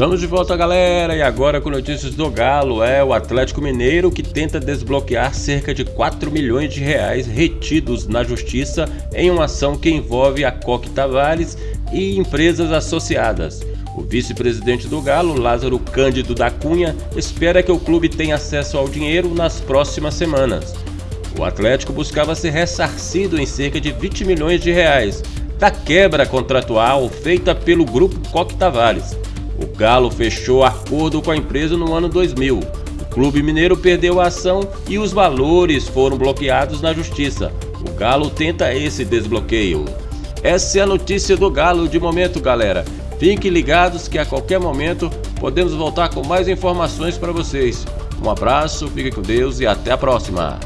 Estamos de volta galera e agora com notícias do Galo, é o Atlético Mineiro que tenta desbloquear cerca de 4 milhões de reais retidos na justiça em uma ação que envolve a Coque Tavares e empresas associadas. O vice-presidente do Galo, Lázaro Cândido da Cunha, espera que o clube tenha acesso ao dinheiro nas próximas semanas. O Atlético buscava ser ressarcido em cerca de 20 milhões de reais da quebra contratual feita pelo grupo Coque Tavares o Galo fechou acordo com a empresa no ano 2000. O clube mineiro perdeu a ação e os valores foram bloqueados na justiça. O Galo tenta esse desbloqueio. Essa é a notícia do Galo de momento, galera. Fiquem ligados que a qualquer momento podemos voltar com mais informações para vocês. Um abraço, fique com Deus e até a próxima.